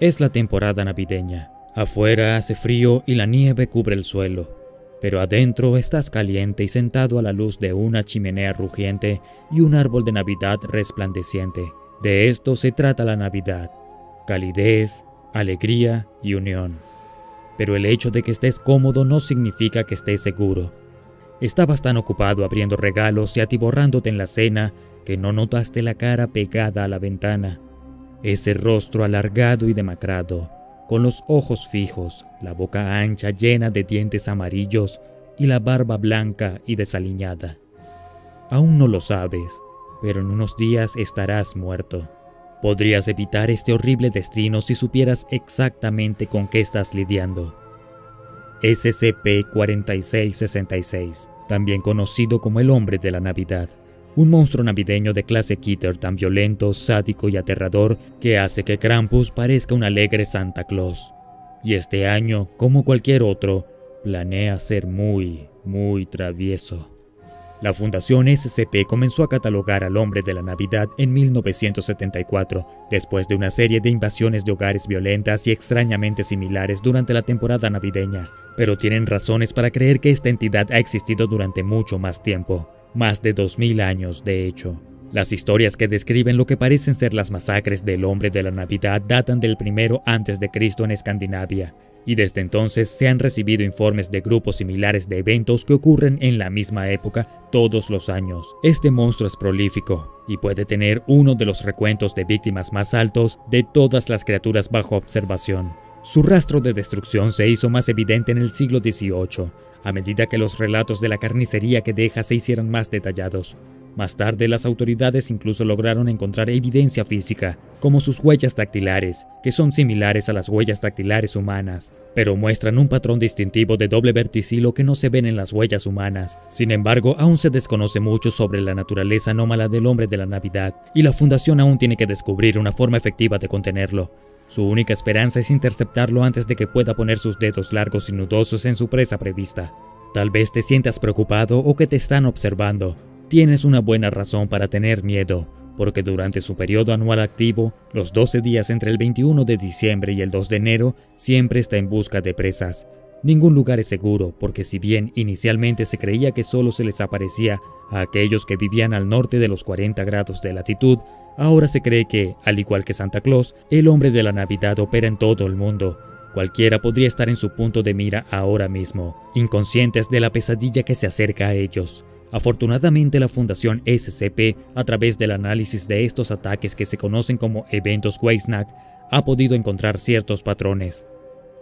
Es la temporada navideña. Afuera hace frío y la nieve cubre el suelo, pero adentro estás caliente y sentado a la luz de una chimenea rugiente y un árbol de Navidad resplandeciente. De esto se trata la Navidad, calidez, alegría y unión. Pero el hecho de que estés cómodo no significa que estés seguro. Estabas tan ocupado abriendo regalos y atiborrándote en la cena que no notaste la cara pegada a la ventana, ese rostro alargado y demacrado, con los ojos fijos, la boca ancha llena de dientes amarillos y la barba blanca y desaliñada. Aún no lo sabes, pero en unos días estarás muerto. Podrías evitar este horrible destino si supieras exactamente con qué estás lidiando. SCP-4666, también conocido como el Hombre de la Navidad, un monstruo navideño de clase Kitter tan violento, sádico y aterrador que hace que Krampus parezca un alegre Santa Claus. Y este año, como cualquier otro, planea ser muy, muy travieso. La Fundación SCP comenzó a catalogar al hombre de la Navidad en 1974, después de una serie de invasiones de hogares violentas y extrañamente similares durante la temporada navideña, pero tienen razones para creer que esta entidad ha existido durante mucho más tiempo más de 2000 años de hecho. Las historias que describen lo que parecen ser las masacres del hombre de la Navidad datan del primero antes de Cristo en Escandinavia, y desde entonces se han recibido informes de grupos similares de eventos que ocurren en la misma época todos los años. Este monstruo es prolífico y puede tener uno de los recuentos de víctimas más altos de todas las criaturas bajo observación. Su rastro de destrucción se hizo más evidente en el siglo XVIII, a medida que los relatos de la carnicería que deja se hicieron más detallados. Más tarde, las autoridades incluso lograron encontrar evidencia física, como sus huellas dactilares, que son similares a las huellas dactilares humanas, pero muestran un patrón distintivo de doble verticilo que no se ven en las huellas humanas. Sin embargo, aún se desconoce mucho sobre la naturaleza anómala del hombre de la Navidad, y la Fundación aún tiene que descubrir una forma efectiva de contenerlo. Su única esperanza es interceptarlo antes de que pueda poner sus dedos largos y nudosos en su presa prevista. Tal vez te sientas preocupado o que te están observando. Tienes una buena razón para tener miedo, porque durante su periodo anual activo, los 12 días entre el 21 de diciembre y el 2 de enero, siempre está en busca de presas. Ningún lugar es seguro, porque si bien inicialmente se creía que solo se les aparecía a aquellos que vivían al norte de los 40 grados de latitud, Ahora se cree que, al igual que Santa Claus, el hombre de la Navidad opera en todo el mundo. Cualquiera podría estar en su punto de mira ahora mismo, inconscientes de la pesadilla que se acerca a ellos. Afortunadamente la Fundación SCP, a través del análisis de estos ataques que se conocen como eventos Weisnack, ha podido encontrar ciertos patrones.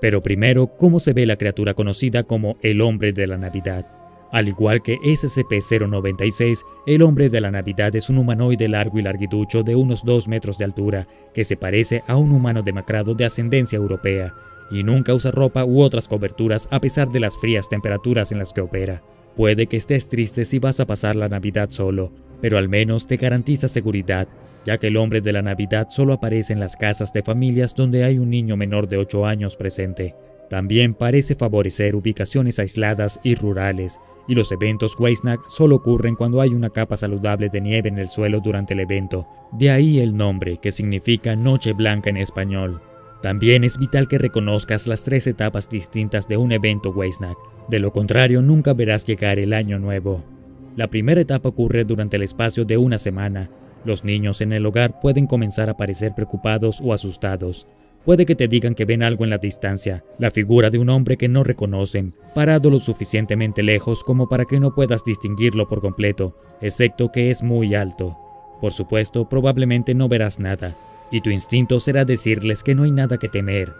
Pero primero, ¿cómo se ve la criatura conocida como el hombre de la Navidad? Al igual que SCP-096, el hombre de la Navidad es un humanoide largo y larguiducho de unos 2 metros de altura, que se parece a un humano demacrado de ascendencia europea, y nunca usa ropa u otras coberturas a pesar de las frías temperaturas en las que opera. Puede que estés triste si vas a pasar la Navidad solo, pero al menos te garantiza seguridad, ya que el hombre de la Navidad solo aparece en las casas de familias donde hay un niño menor de 8 años presente. También parece favorecer ubicaciones aisladas y rurales, y los eventos Weisnack solo ocurren cuando hay una capa saludable de nieve en el suelo durante el evento, de ahí el nombre que significa Noche Blanca en español. También es vital que reconozcas las tres etapas distintas de un evento Weisnack, de lo contrario nunca verás llegar el año nuevo. La primera etapa ocurre durante el espacio de una semana. Los niños en el hogar pueden comenzar a parecer preocupados o asustados, Puede que te digan que ven algo en la distancia, la figura de un hombre que no reconocen, parado lo suficientemente lejos como para que no puedas distinguirlo por completo, excepto que es muy alto. Por supuesto, probablemente no verás nada, y tu instinto será decirles que no hay nada que temer.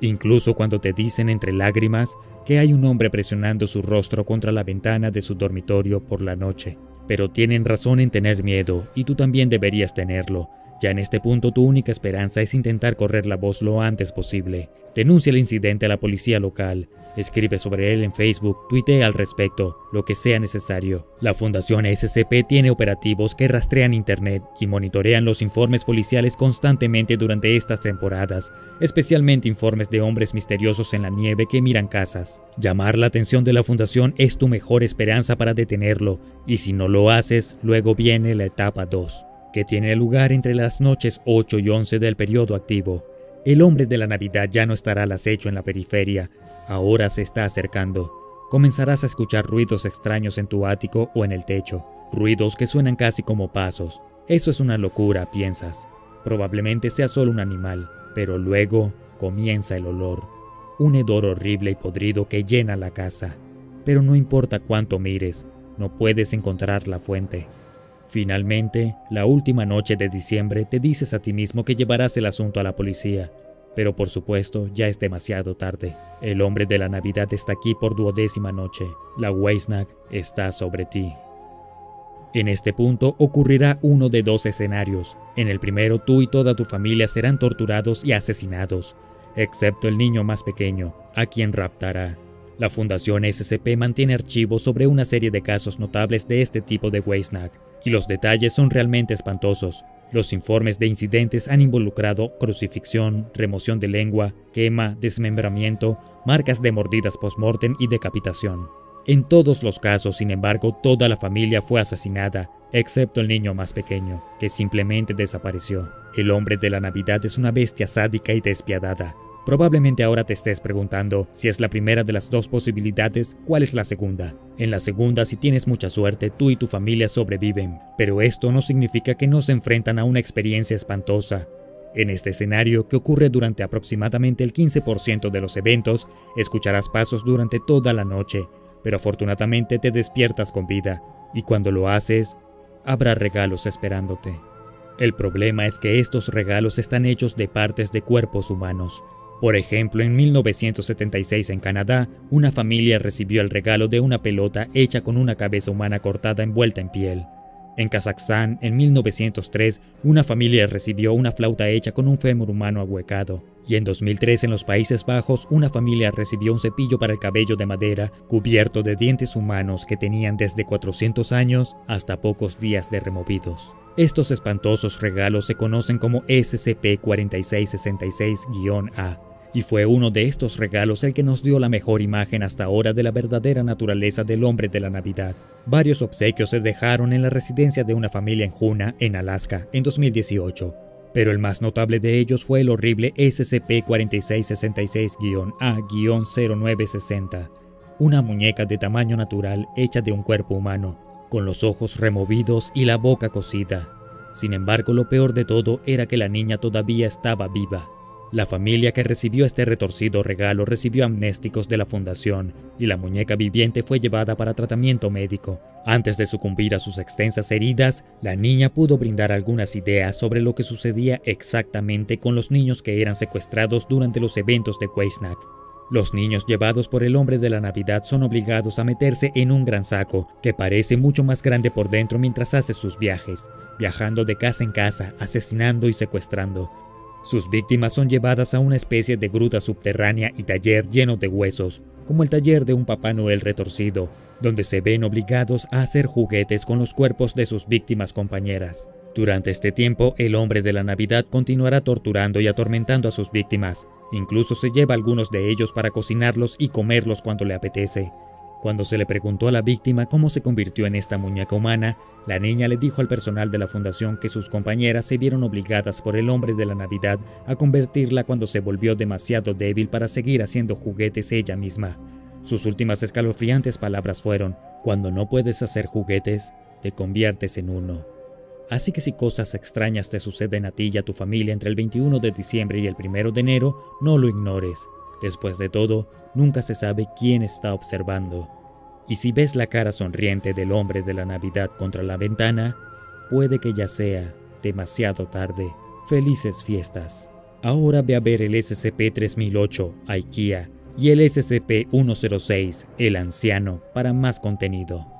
Incluso cuando te dicen entre lágrimas que hay un hombre presionando su rostro contra la ventana de su dormitorio por la noche. Pero tienen razón en tener miedo, y tú también deberías tenerlo, ya en este punto tu única esperanza es intentar correr la voz lo antes posible. Denuncia el incidente a la policía local, escribe sobre él en Facebook, tuitea al respecto, lo que sea necesario. La Fundación SCP tiene operativos que rastrean Internet y monitorean los informes policiales constantemente durante estas temporadas, especialmente informes de hombres misteriosos en la nieve que miran casas. Llamar la atención de la Fundación es tu mejor esperanza para detenerlo, y si no lo haces, luego viene la etapa 2 que tiene lugar entre las noches 8 y 11 del periodo activo. El hombre de la Navidad ya no estará al acecho en la periferia, ahora se está acercando. Comenzarás a escuchar ruidos extraños en tu ático o en el techo, ruidos que suenan casi como pasos. Eso es una locura, piensas. Probablemente sea solo un animal, pero luego comienza el olor. Un hedor horrible y podrido que llena la casa. Pero no importa cuánto mires, no puedes encontrar la fuente. Finalmente, la última noche de diciembre te dices a ti mismo que llevarás el asunto a la policía, pero por supuesto ya es demasiado tarde. El hombre de la Navidad está aquí por duodécima noche. La Weisnag está sobre ti. En este punto ocurrirá uno de dos escenarios. En el primero, tú y toda tu familia serán torturados y asesinados, excepto el niño más pequeño, a quien raptará. La Fundación SCP mantiene archivos sobre una serie de casos notables de este tipo de Weisnag, y los detalles son realmente espantosos. Los informes de incidentes han involucrado crucifixión, remoción de lengua, quema, desmembramiento, marcas de mordidas post-mortem y decapitación. En todos los casos, sin embargo, toda la familia fue asesinada, excepto el niño más pequeño, que simplemente desapareció. El hombre de la Navidad es una bestia sádica y despiadada, Probablemente ahora te estés preguntando si es la primera de las dos posibilidades, ¿cuál es la segunda? En la segunda, si tienes mucha suerte, tú y tu familia sobreviven, pero esto no significa que no se enfrentan a una experiencia espantosa. En este escenario, que ocurre durante aproximadamente el 15% de los eventos, escucharás pasos durante toda la noche, pero afortunadamente te despiertas con vida, y cuando lo haces, habrá regalos esperándote. El problema es que estos regalos están hechos de partes de cuerpos humanos, por ejemplo, en 1976 en Canadá, una familia recibió el regalo de una pelota hecha con una cabeza humana cortada envuelta en piel. En Kazajstán, en 1903, una familia recibió una flauta hecha con un fémur humano ahuecado. Y en 2003 en los Países Bajos, una familia recibió un cepillo para el cabello de madera cubierto de dientes humanos que tenían desde 400 años hasta pocos días de removidos. Estos espantosos regalos se conocen como SCP-4666-A, y fue uno de estos regalos el que nos dio la mejor imagen hasta ahora de la verdadera naturaleza del hombre de la Navidad. Varios obsequios se dejaron en la residencia de una familia en Juna, en Alaska, en 2018, pero el más notable de ellos fue el horrible SCP-4666-A-0960, una muñeca de tamaño natural hecha de un cuerpo humano, con los ojos removidos y la boca cosida. Sin embargo, lo peor de todo era que la niña todavía estaba viva. La familia que recibió este retorcido regalo recibió amnésticos de la fundación y la muñeca viviente fue llevada para tratamiento médico. Antes de sucumbir a sus extensas heridas, la niña pudo brindar algunas ideas sobre lo que sucedía exactamente con los niños que eran secuestrados durante los eventos de Weisnack. Los niños llevados por el hombre de la Navidad son obligados a meterse en un gran saco, que parece mucho más grande por dentro mientras hace sus viajes, viajando de casa en casa, asesinando y secuestrando. Sus víctimas son llevadas a una especie de gruta subterránea y taller lleno de huesos, como el taller de un Papá Noel retorcido, donde se ven obligados a hacer juguetes con los cuerpos de sus víctimas compañeras. Durante este tiempo, el hombre de la Navidad continuará torturando y atormentando a sus víctimas. Incluso se lleva algunos de ellos para cocinarlos y comerlos cuando le apetece. Cuando se le preguntó a la víctima cómo se convirtió en esta muñeca humana, la niña le dijo al personal de la fundación que sus compañeras se vieron obligadas por el hombre de la Navidad a convertirla cuando se volvió demasiado débil para seguir haciendo juguetes ella misma. Sus últimas escalofriantes palabras fueron, cuando no puedes hacer juguetes, te conviertes en uno. Así que si cosas extrañas te suceden a ti y a tu familia entre el 21 de diciembre y el 1 de enero, no lo ignores. Después de todo, nunca se sabe quién está observando. Y si ves la cara sonriente del hombre de la Navidad contra la ventana, puede que ya sea demasiado tarde. Felices fiestas. Ahora ve a ver el SCP-3008, IKEA, y el SCP-106, el anciano, para más contenido.